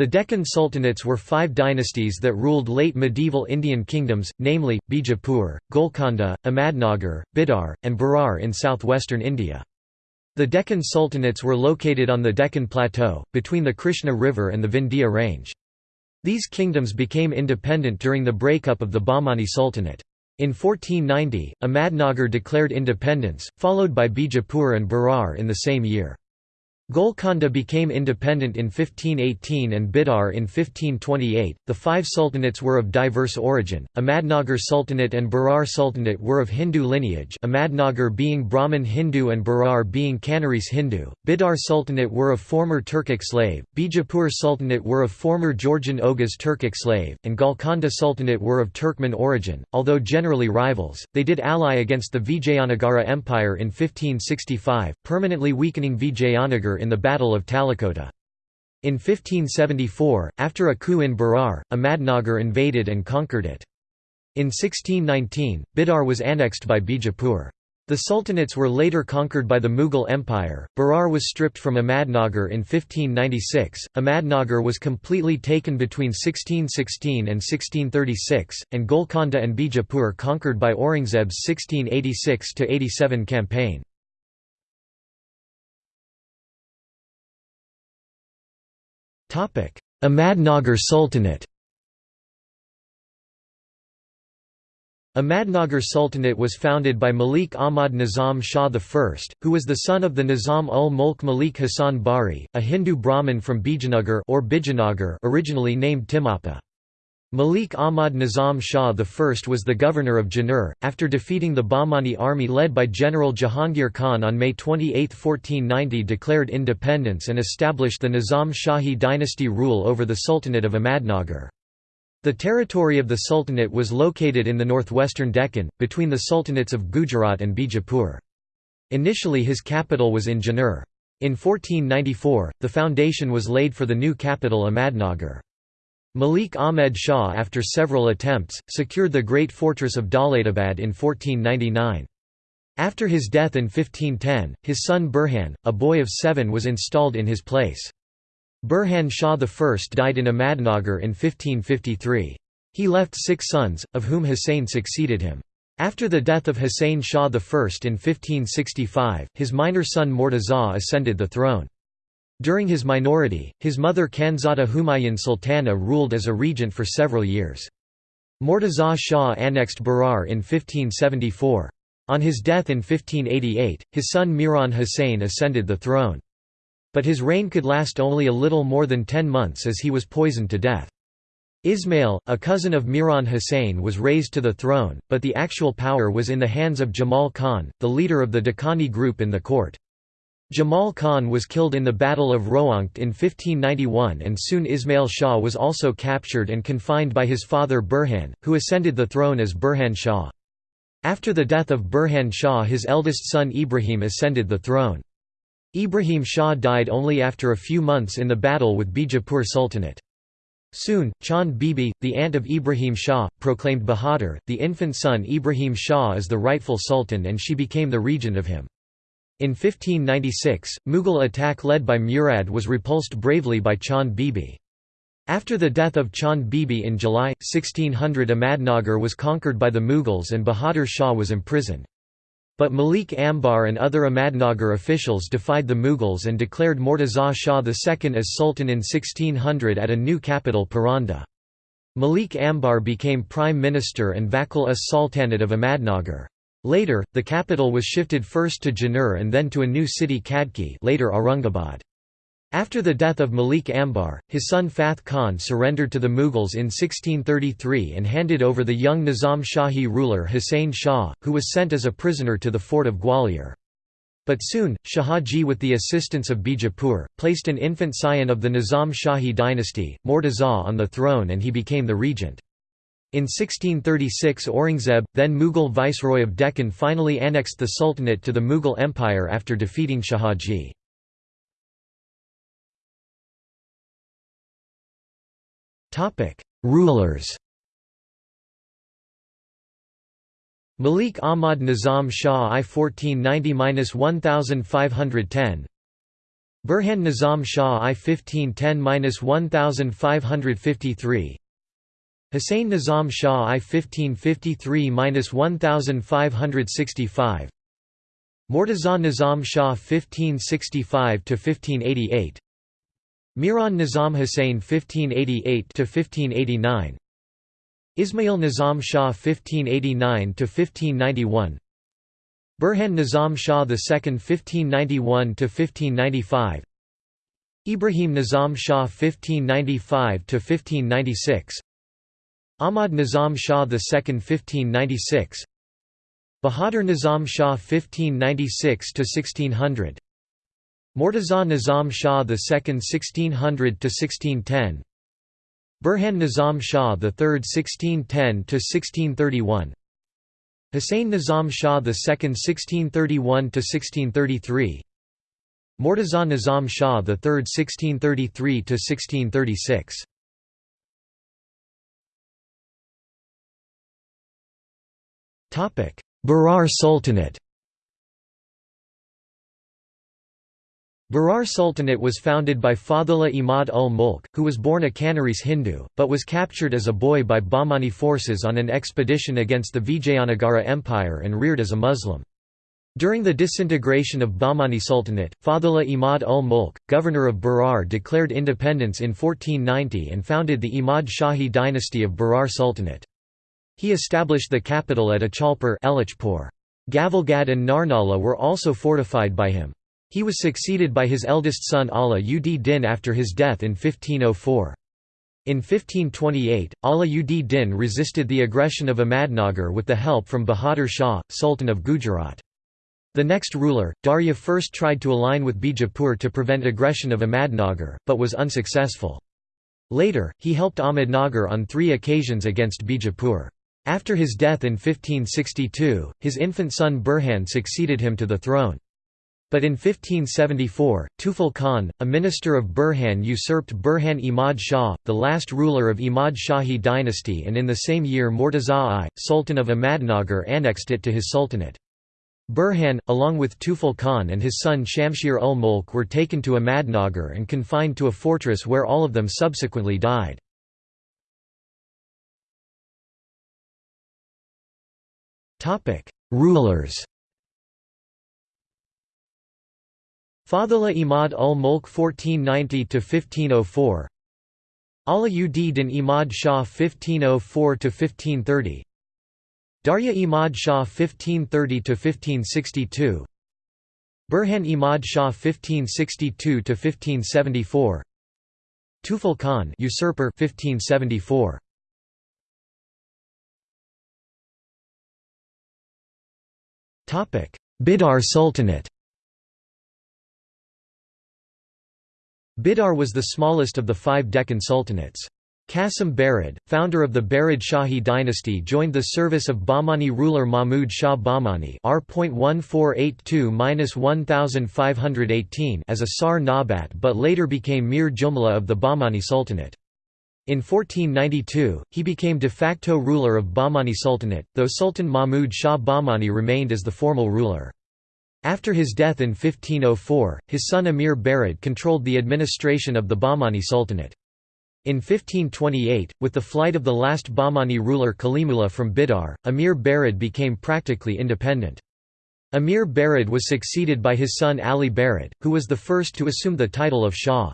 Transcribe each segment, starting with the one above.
The Deccan Sultanates were five dynasties that ruled late medieval Indian kingdoms, namely, Bijapur, Golconda, Ahmadnagar, Bidar, and Berar in southwestern India. The Deccan Sultanates were located on the Deccan Plateau, between the Krishna River and the Vindhya Range. These kingdoms became independent during the breakup of the Bahmani Sultanate. In 1490, Ahmadnagar declared independence, followed by Bijapur and Berar in the same year. Golconda became independent in 1518 and Bidar in 1528. The five sultanates were of diverse origin. Ahmadnagar Sultanate and Berar Sultanate were of Hindu lineage, Ahmadnagar being Brahmin Hindu and Berar being Kanarese Hindu. Bidar Sultanate were of former Turkic slave, Bijapur Sultanate were of former Georgian Oghuz Turkic slave, and Golconda Sultanate were of Turkmen origin. Although generally rivals, they did ally against the Vijayanagara Empire in 1565, permanently weakening Vijayanagar in the Battle of Talikota. In 1574, after a coup in Berar, Ahmadnagar invaded and conquered it. In 1619, Bidar was annexed by Bijapur. The sultanates were later conquered by the Mughal Empire. Berar was stripped from Ahmadnagar in 1596. Ahmadnagar was completely taken between 1616 and 1636, and Golconda and Bijapur conquered by Aurangzeb's 1686 87 campaign. Ahmadnagar Sultanate Ahmadnagar Sultanate was founded by Malik Ahmad Nizam Shah I, who was the son of the Nizam ul Mulk Malik Hasan Bari, a Hindu Brahmin from Bijanagar or Bijanagar originally named Timapa. Malik Ahmad Nizam Shah I was the governor of Junnar, after defeating the Bahmani army led by General Jahangir Khan on May 28, 1490 declared independence and established the Nizam Shahi dynasty rule over the Sultanate of Ahmadnagar. The territory of the Sultanate was located in the northwestern Deccan, between the Sultanates of Gujarat and Bijapur. Initially his capital was in Junnar. In 1494, the foundation was laid for the new capital Ahmadnagar. Malik Ahmed Shah after several attempts, secured the great fortress of Daulatabad in 1499. After his death in 1510, his son Burhan, a boy of seven was installed in his place. Burhan Shah I died in Ahmadnagar in 1553. He left six sons, of whom Husayn succeeded him. After the death of Husayn Shah I in 1565, his minor son Mortaza ascended the throne. During his minority, his mother Khanzada Humayun Sultana ruled as a regent for several years. Mortaza Shah annexed Berar in 1574. On his death in 1588, his son Miran Hussain ascended the throne. But his reign could last only a little more than ten months as he was poisoned to death. Ismail, a cousin of Miran Hussain was raised to the throne, but the actual power was in the hands of Jamal Khan, the leader of the Dakhani group in the court. Jamal Khan was killed in the Battle of Roangt in 1591 and soon Ismail Shah was also captured and confined by his father Burhan, who ascended the throne as Burhan Shah. After the death of Burhan Shah his eldest son Ibrahim ascended the throne. Ibrahim Shah died only after a few months in the battle with Bijapur Sultanate. Soon, Chand Bibi, the aunt of Ibrahim Shah, proclaimed Bahadur, the infant son Ibrahim Shah as the rightful sultan and she became the regent of him. In 1596, Mughal attack led by Murad was repulsed bravely by Chand Bibi. After the death of Chand Bibi in July, 1600 Ahmadnagar was conquered by the Mughals and Bahadur Shah was imprisoned. But Malik Ambar and other Ahmadnagar officials defied the Mughals and declared Mortaza Shah II as Sultan in 1600 at a new capital Paranda. Malik Ambar became prime minister and Vakil as Sultanate of Ahmadnagar. Later, the capital was shifted first to Junnar and then to a new city Khadki later Aurangabad. After the death of Malik Ambar, his son Fath Khan surrendered to the Mughals in 1633 and handed over the young Nizam Shahi ruler Hussain Shah, who was sent as a prisoner to the fort of Gwalior. But soon, Shahaji with the assistance of Bijapur, placed an infant scion of the Nizam Shahi dynasty, Mortaza on the throne and he became the regent. In 1636 Aurangzeb, then Mughal viceroy of Deccan finally annexed the Sultanate to the Mughal Empire after defeating Shahaji. Rulers. Malik Ahmad Nizam Shah I 1490–1510 Burhan Nizam Shah I 1510–1553 Hussein Nizam Shah I 1553–1565 Mortaza Nizam Shah 1565–1588 Miran Nizam Hussain 1588–1589 Ismail Nizam Shah 1589–1591 Burhan Nizam Shah II 1591–1595 Ibrahim Nizam Shah 1595–1596 Ahmad Nizam Shah II 1596 Bahadur Nizam Shah 1596–1600 Mortaza Nizam Shah II 1600–1610 Burhan Nizam Shah III 1610–1631 Hussein Nizam Shah II 1631–1633 Mortaza Nizam Shah III 1633–1636 Berar Sultanate Berar Sultanate was founded by Fadhullah Imad ul Mulk, who was born a Kanarese Hindu, but was captured as a boy by Bahmani forces on an expedition against the Vijayanagara Empire and reared as a Muslim. During the disintegration of Bahmani Sultanate, Fadhullah Imad ul Mulk, governor of Berar declared independence in 1490 and founded the Imad Shahi dynasty of Berar Sultanate. He established the capital at Achalpur Gavalgad and Narnala were also fortified by him. He was succeeded by his eldest son Ala ud Din after his death in 1504. In 1528, Ala ud Din resisted the aggression of Ahmadnagar with the help from Bahadur Shah, Sultan of Gujarat. The next ruler, Darya first tried to align with Bijapur to prevent aggression of Ahmadnagar, but was unsuccessful. Later, he helped Ahmadnagar on three occasions against Bijapur. After his death in 1562, his infant son Burhan succeeded him to the throne. But in 1574, Tufal Khan, a minister of Burhan usurped Burhan Imad Shah, the last ruler of Imad Shahi dynasty and in the same year Mortaza I, Sultan of Ahmadnagar annexed it to his sultanate. Burhan, along with Tufal Khan and his son Shamshir ul Mulk were taken to Ahmadnagar and confined to a fortress where all of them subsequently died. Rulers Fadhullah Imad ul Mulk 1490–1504 Ala ud Din Imad Shah 1504–1530 Darya Imad Shah 1530–1562 Burhan Imad Shah 1562–1574 Tufal Khan usurper 1574 Bidar Sultanate Bidar was the smallest of the five Deccan sultanates. Qasim Barid, founder of the Barid Shahi dynasty joined the service of Bahmani ruler Mahmud Shah Bahmani R.1482-1518 as a Sar Nabat but later became Mir Jumla of the Bahmani Sultanate. In 1492, he became de facto ruler of Bahmani Sultanate, though Sultan Mahmud Shah Bahmani remained as the formal ruler. After his death in 1504, his son Amir Barid controlled the administration of the Bahmani Sultanate. In 1528, with the flight of the last Bahmani ruler Kalimullah from Bidar, Amir Barid became practically independent. Amir Barid was succeeded by his son Ali Barid, who was the first to assume the title of Shah.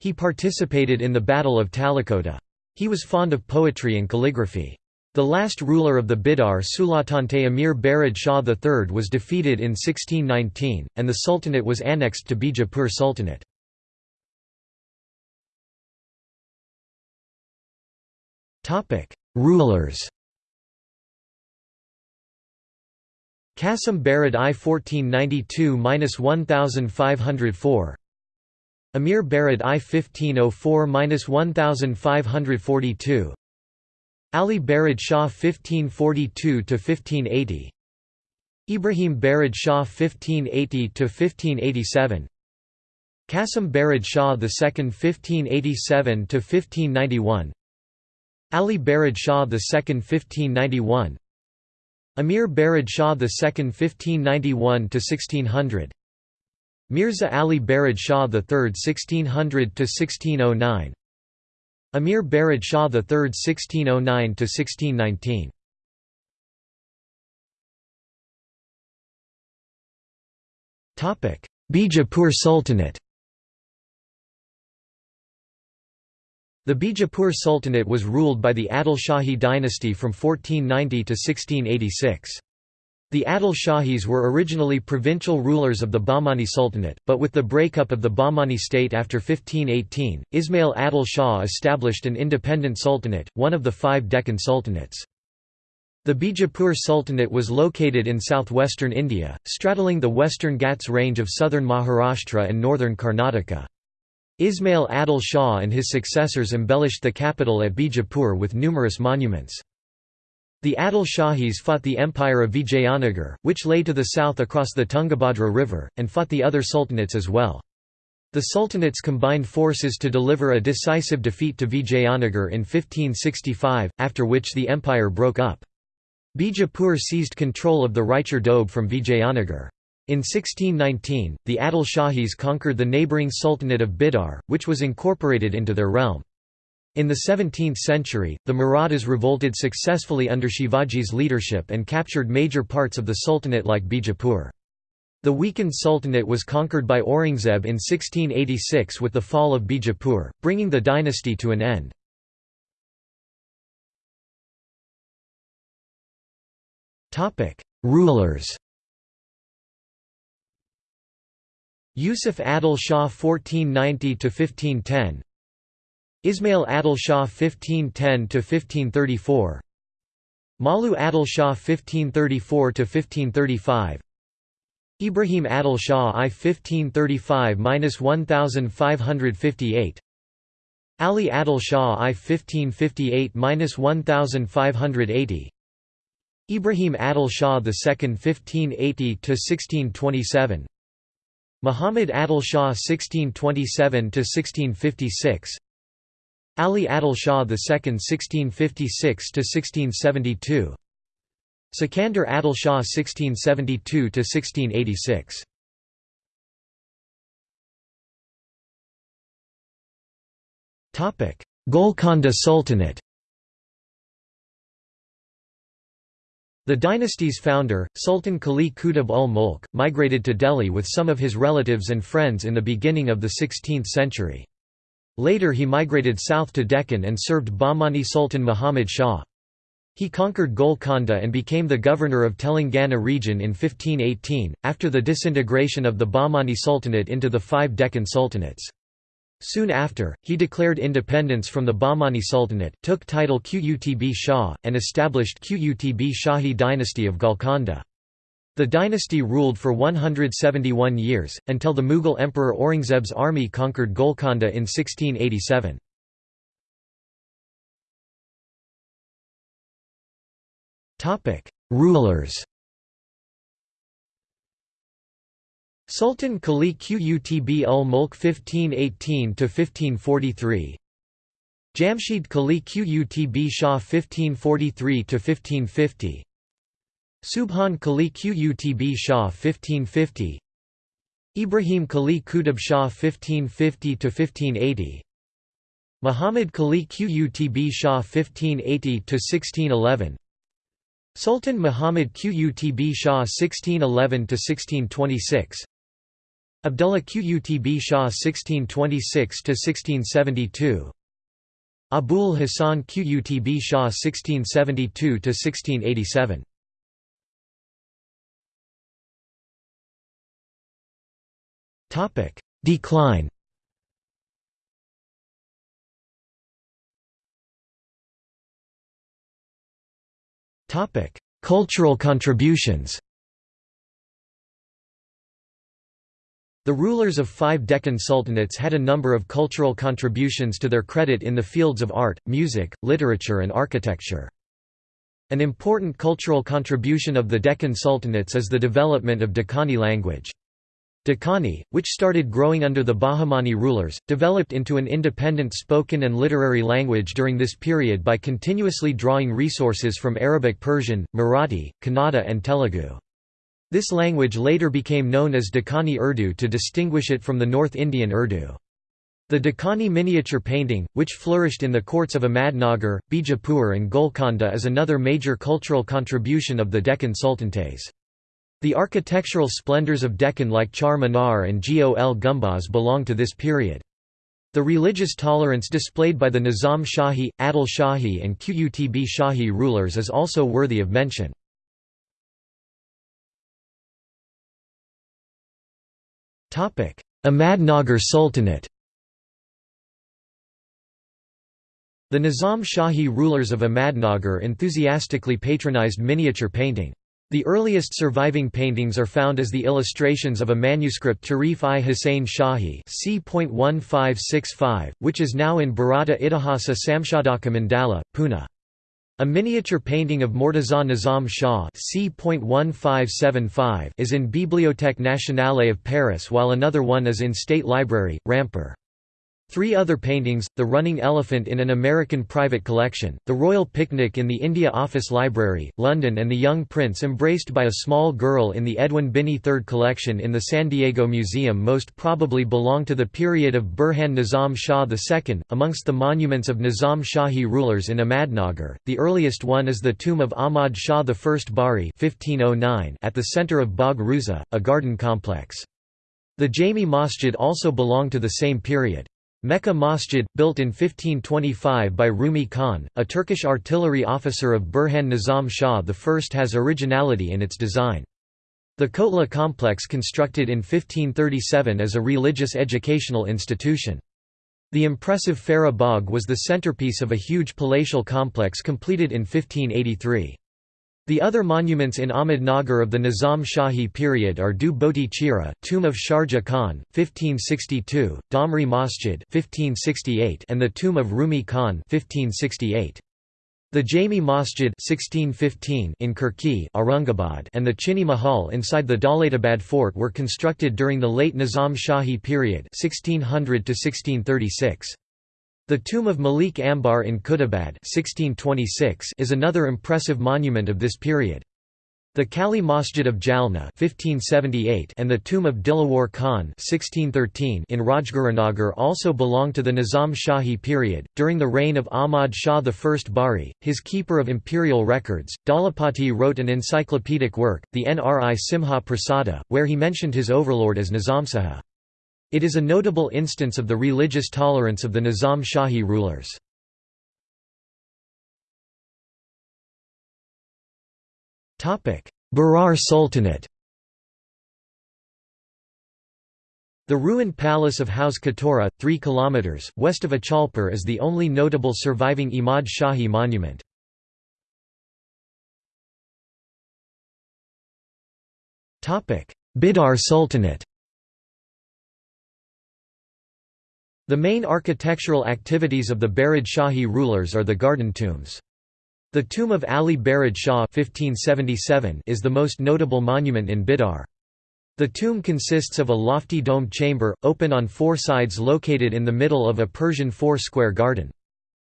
He participated in the Battle of Talikota. He was fond of poetry and calligraphy. The last ruler of the Bidar Sultanate Amir Barid Shah III was defeated in 1619, and the sultanate was annexed to Bijapur Sultanate. Rulers Qasim Barid I 1492–1504 Amir Barid I 1504–1542 Ali Barid Shah 1542–1580 Ibrahim Barid Shah 1580–1587 Qasim Barid Shah II 1587–1591 Ali Barid Shah II 1591 Amir Barid Shah II 1591–1600 Mirza Ali Barid Shah III (1600–1609), Amir Barid Shah III (1609–1619). Topic: Bijapur Sultanate. The Bijapur Sultanate was ruled by the Adil Shahi dynasty from 1490 to 1686. The Adil Shahis were originally provincial rulers of the Bahmani Sultanate, but with the breakup of the Bahmani state after 1518, Ismail Adil Shah established an independent sultanate, one of the five Deccan sultanates. The Bijapur Sultanate was located in southwestern India, straddling the western Ghats range of southern Maharashtra and northern Karnataka. Ismail Adil Shah and his successors embellished the capital at Bijapur with numerous monuments. The Adil Shahis fought the empire of Vijayanagar, which lay to the south across the Tungabhadra River, and fought the other sultanates as well. The sultanates combined forces to deliver a decisive defeat to Vijayanagar in 1565, after which the empire broke up. Bijapur seized control of the Raichur Doab from Vijayanagar. In 1619, the Adil Shahis conquered the neighbouring Sultanate of Bidar, which was incorporated into their realm. In the 17th century, the Marathas revolted successfully under Shivaji's leadership and captured major parts of the Sultanate like Bijapur. The weakened Sultanate was conquered by Aurangzeb in 1686 with the fall of Bijapur, bringing the dynasty to an end. Rulers Yusuf Adil Shah 1490–1510 Ismail Adil Shah 1510–1534 Malu Adil Shah 1534–1535 Ibrahim Adil Shah I 1535–1558 Ali Adil Shah I 1558–1580 Ibrahim Adil Shah II 1580–1627 Muhammad Adil Shah 1627–1656 Ali Adil Shah II 1656–1672 Sikandar Adil Shah 1672–1686 Topic: Golconda Sultanate. The dynasty's founder, Sultan Quli Qutb ul Mulk, migrated to Delhi with some of his relatives and friends in the beginning of the 16th century. Later he migrated south to Deccan and served Bahmani Sultan Muhammad Shah. He conquered Golconda and became the governor of Telangana region in 1518, after the disintegration of the Bahmani Sultanate into the five Deccan sultanates. Soon after, he declared independence from the Bahmani Sultanate, took title Qutb Shah, and established Qutb Shahi dynasty of Golconda. The dynasty ruled for 171 years, until the Mughal Emperor Aurangzeb's army conquered Golconda in 1687. Rulers. Sultan Quli Qutb ul Mulk 1518–1543 Jamshid Quli Qutb Shah 1543–1550 Subhan Quli Qutb Shah 1550 Ibrahim Quli Qutb Shah 1550–1580 Muhammad Quli Qutb Shah 1580–1611 Sultan Muhammad Qutb Shah 1611–1626 Abdullah Qutb Shah 1626–1672 Abul Hasan Qutb Shah 1672–1687 Decline Topic: Cultural contributions The rulers of five Deccan sultanates had a number of cultural contributions to their credit in the fields of art, music, literature and architecture. An important cultural contribution of the Deccan sultanates is the development of Deccani language. Deccani, which started growing under the Bahmani rulers, developed into an independent spoken and literary language during this period by continuously drawing resources from Arabic Persian, Marathi, Kannada and Telugu. This language later became known as Dakkani Urdu to distinguish it from the North Indian Urdu. The Dakkani miniature painting, which flourished in the courts of Ahmadnagar, Bijapur and Golconda is another major cultural contribution of the Deccan Sultanates. The architectural splendors of Deccan like Char Minar and Gol Gumbaz belong to this period. The religious tolerance displayed by the Nizam Shahi, Adil Shahi and Qutb Shahi rulers is also worthy of mention. Ahmadnagar Sultanate The Nizam Shahi rulers of Ahmadnagar enthusiastically patronized miniature painting. The earliest surviving paintings are found as the illustrations of a manuscript Tarif i Hussain Shahi c. which is now in Bharata Itihasa Samshodhaka Mandala, Pune. A miniature painting of Mortaza Nizam Shah c. is in Bibliothèque Nationale of Paris while another one is in State Library, Rampur. Three other paintings, The Running Elephant in an American Private Collection, The Royal Picnic in the India Office Library, London and The Young Prince embraced by a small girl in the Edwin Binney Third Collection in the San Diego Museum most probably belong to the period of Burhan Nizam Shah II. Amongst the monuments of Nizam Shahi rulers in Ahmadnagar, the earliest one is the tomb of Ahmad Shah I Bari 1509 at the center of Bagh Ruza, a garden complex. The Jami Masjid also belong to the same period. Mecca Masjid, built in 1525 by Rumi Khan, a Turkish artillery officer of Burhan Nizam Shah I has originality in its design. The Kotla complex constructed in 1537 as a religious educational institution. The impressive Farah Bagh was the centerpiece of a huge palatial complex completed in 1583. The other monuments in Ahmednagar of the Nizam Shahi period are Du Boti Chira, tomb of Sharjah Khan, 1562, Damri Masjid 1568, and the tomb of Rumi Khan 1568. The Jami Masjid 1615 in Kirki Aurangabad and the Chini Mahal inside the Daulatabad fort were constructed during the late Nizam Shahi period 1600 1636. The tomb of Malik Ambar in Khuldabad 1626 is another impressive monument of this period. The Kali Masjid of Jalna 1578 and the tomb of Dilawar Khan 1613 in Rajgurunagar also belong to the Nizam Shahi period. During the reign of Ahmad Shah I Bari, his keeper of imperial records, Dalapati wrote an encyclopedic work, the Nri Simha Prasada, where he mentioned his overlord as Nizamsaha. It is a notable instance of the religious tolerance of the Nizam Shahi rulers. Berar Sultanate The ruined palace of Hauz Katora, 3 km, west of Achalpur is the only notable surviving Imad Shahi monument. Bidar Sultanate The main architectural activities of the Barid Shahi rulers are the garden tombs. The tomb of Ali Barid Shah 1577 is the most notable monument in Bidar. The tomb consists of a lofty domed chamber, open on four sides located in the middle of a Persian four-square garden.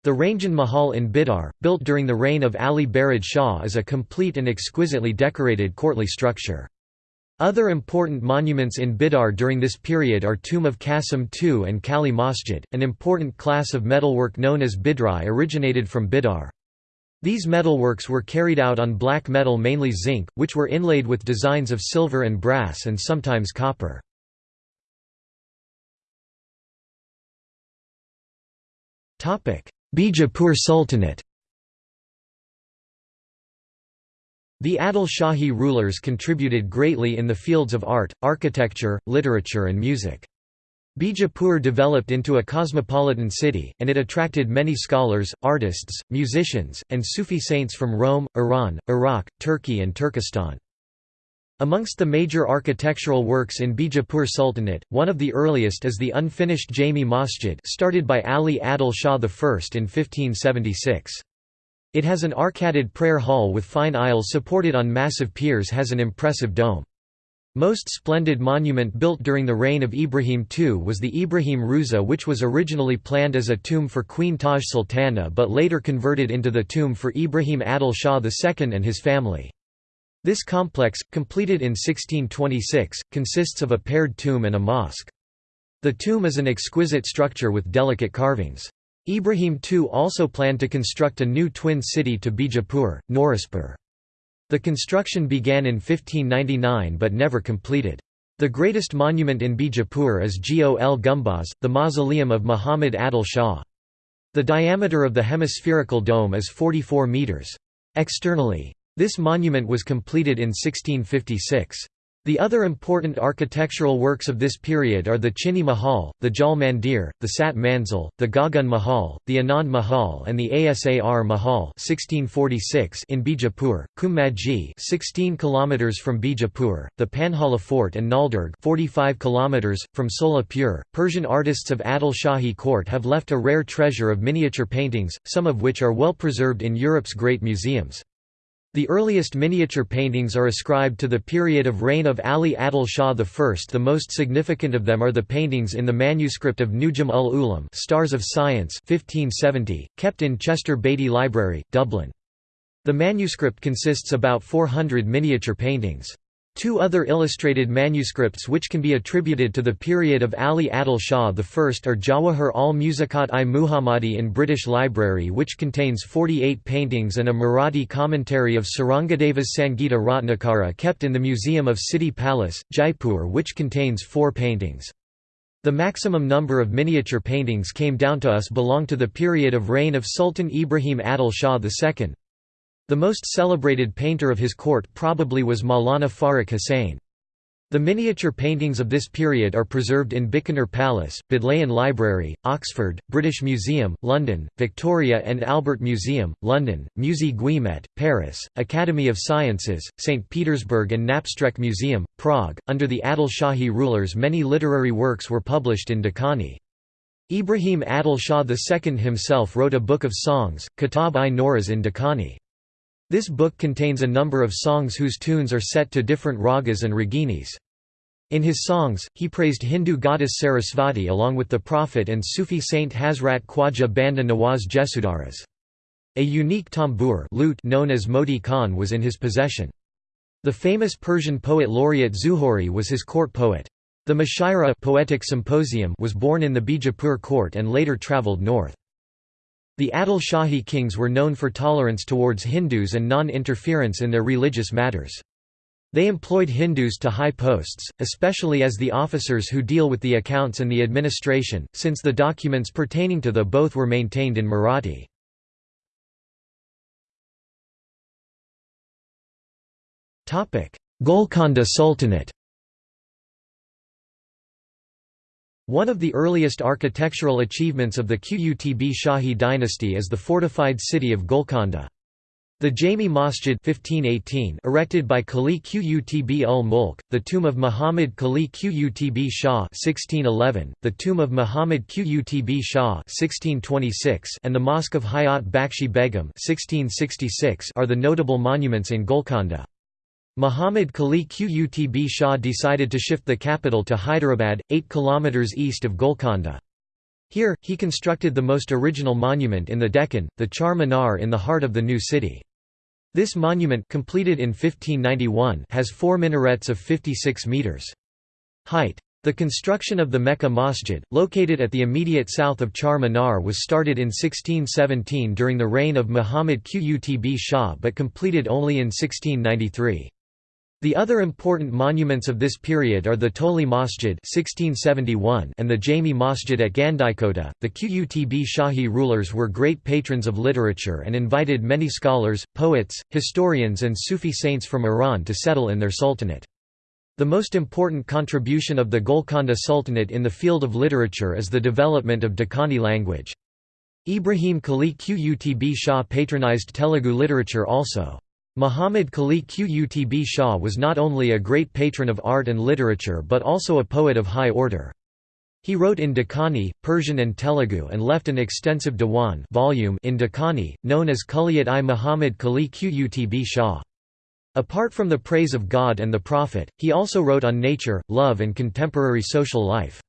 The Rangin Mahal in Bidar, built during the reign of Ali Barid Shah is a complete and exquisitely decorated courtly structure. Other important monuments in Bidar during this period are Tomb of Qasim II and Kali Masjid. An important class of metalwork known as bidri originated from Bidar. These metalworks were carried out on black metal mainly zinc, which were inlaid with designs of silver and brass and sometimes copper. Bijapur Sultanate The Adil Shahi rulers contributed greatly in the fields of art, architecture, literature and music. Bijapur developed into a cosmopolitan city, and it attracted many scholars, artists, musicians, and Sufi saints from Rome, Iran, Iraq, Turkey and Turkestan. Amongst the major architectural works in Bijapur Sultanate, one of the earliest is the unfinished Jami Masjid started by Ali Adil Shah I in 1576. It has an arcaded prayer hall with fine aisles supported on massive piers has an impressive dome. Most splendid monument built during the reign of Ibrahim II was the Ibrahim Ruza which was originally planned as a tomb for Queen Taj Sultana but later converted into the tomb for Ibrahim Adil Shah II and his family. This complex, completed in 1626, consists of a paired tomb and a mosque. The tomb is an exquisite structure with delicate carvings. Ibrahim II also planned to construct a new twin city to Bijapur, Nauraspur. The construction began in 1599 but never completed. The greatest monument in Bijapur is Gol Gumbaz, the mausoleum of Muhammad Adil Shah. The diameter of the hemispherical dome is 44 metres. Externally, this monument was completed in 1656. The other important architectural works of this period are the Chini Mahal, the Jal Mandir, the Sat Manzil, the Gagan Mahal, the Anand Mahal and the Asar Mahal 1646 in Bijapur, Kumatgi 16 km from Bijapur, the Panhala Fort and Naldurg 45 km, from Solapur. Persian artists of Adil Shahi court have left a rare treasure of miniature paintings, some of which are well preserved in Europe's great museums. The earliest miniature paintings are ascribed to the period of reign of Ali Adil Shah I. The most significant of them are the paintings in the manuscript of Nujum ul Ulam Stars of Science 1570, kept in Chester Beatty Library, Dublin. The manuscript consists about 400 miniature paintings. Two other illustrated manuscripts which can be attributed to the period of Ali Adil Shah I are Jawahar al-Musikat-i Muhammadi in British Library which contains 48 paintings and a Marathi commentary of Sarangadeva's Sangita Ratnakara kept in the Museum of City Palace, Jaipur which contains four paintings. The maximum number of miniature paintings came down to us belong to the period of reign of Sultan Ibrahim Adil Shah II. The most celebrated painter of his court probably was Maulana Farrukh Hussain. The miniature paintings of this period are preserved in Bikaner Palace, Bodleian Library, Oxford, British Museum, London, Victoria and Albert Museum, London, Musée Guimet, Paris, Academy of Sciences, St. Petersburg and Naprstek Museum, Prague. Under the Adil Shahi rulers many literary works were published in Dakani. Ibrahim Adil Shah II himself wrote a book of songs, Kitab-i-Nauras in Dakani. This book contains a number of songs whose tunes are set to different ragas and raginis. In his songs, he praised Hindu goddess Sarasvati along with the prophet and Sufi saint Hazrat Khwaja Banda Nawaz Gesudaraz. A unique tambour lute known as Moti Khan was in his possession. The famous Persian poet laureate Zuhori was his court poet. The Mushaira poetic symposium was born in the Bijapur court and later travelled north. The Adil Shahi kings were known for tolerance towards Hindus and non-interference in their religious matters. They employed Hindus to high posts, especially as the officers who deal with the accounts and the administration, since the documents pertaining to the both were maintained in Marathi. Golconda Sultanate One of the earliest architectural achievements of the Qutb Shahi dynasty is the fortified city of Golconda. The Jami Masjid 1518 erected by Quli Qutb ul Mulk, the tomb of Muhammad Quli Qutb Shah 1611, the tomb of Muhammad Qutb Shah 1626 and the Mosque of Hayat Bakshi Begum 1666 are the notable monuments in Golconda. Muhammad Quli Qutb Shah decided to shift the capital to Hyderabad, 8 km east of Golconda. Here, he constructed the most original monument in the Deccan, the Char Minar in the heart of the new city. This monument completed in 1591 has four minarets of 56 metres. Height. The construction of the Mecca Masjid, located at the immediate south of Char Minar was started in 1617 during the reign of Muhammad Qutb Shah but completed only in 1693. The other important monuments of this period are the Toli Masjid (1671) and the Jami Masjid at Gandikota. The Qutb Shahi rulers were great patrons of literature and invited many scholars, poets, historians, and Sufi saints from Iran to settle in their sultanate. The most important contribution of the Golconda Sultanate in the field of literature is the development of Dakkani language. Ibrahim Quli Qutb Shah patronized Telugu literature also. Muhammad Quli Qutb Shah was not only a great patron of art and literature but also a poet of high order. He wrote in Dakkani, Persian and Telugu and left an extensive diwan volume in Dakkani, known as Kulliyat-i Muhammad Quli Qutb Shah. Apart from the praise of God and the Prophet, he also wrote on nature, love and contemporary social life.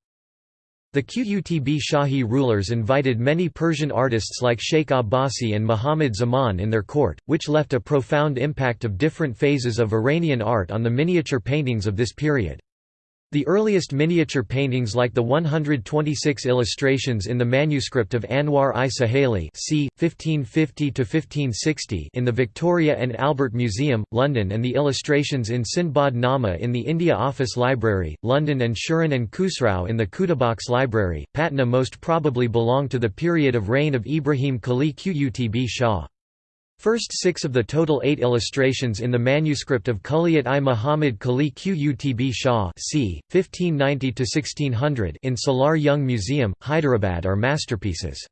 The Qutb Shahi rulers invited many Persian artists like Sheikh Abbasi and Muhammad Zaman in their court, which left a profound impact of different phases of Iranian art on the miniature paintings of this period. The earliest miniature paintings like the 126 illustrations in the manuscript of Anwar i Suhaili c. 1550 in the Victoria and Albert Museum, London and the illustrations in Sindbad Nama in the India Office Library, London and Shirin and Khusrau in the Khuda Bakhsh Library, Patna most probably belong to the period of reign of Ibrahim Quli Qutb Shah. First six of the total eight illustrations in the manuscript of Kulliyat-i Muhammad Quli Qutb Shah c. 1590–1600 in Salar Jung Museum, Hyderabad are masterpieces.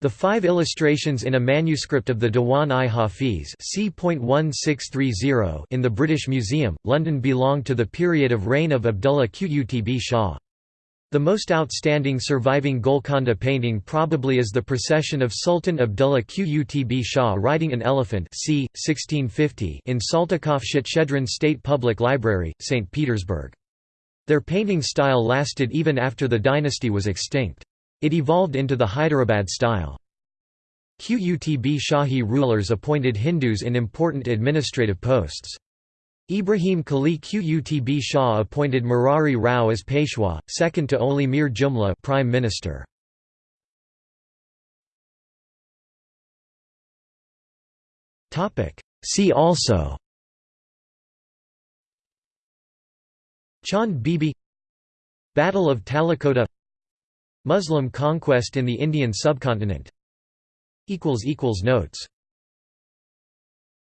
The five illustrations in a manuscript of the Diwan-i Hafiz in the British Museum, London belong to the period of reign of Abdullah Qutb Shah. The most outstanding surviving Golconda painting probably is the procession of Sultan Abdullah Qutb Shah riding an elephant c. 1650 in Saltykov Shchedrin State Public Library, St. Petersburg. Their painting style lasted even after the dynasty was extinct. It evolved into the Hyderabad style. Qutb Shahi rulers appointed Hindus in important administrative posts. Ibrahim Quli Qutb Shah appointed Murari Rao as Peshwa, second to only Mir Jumla Prime Minister. See also Chand Bibi Battle of Talikota Muslim conquest in the Indian subcontinent Notes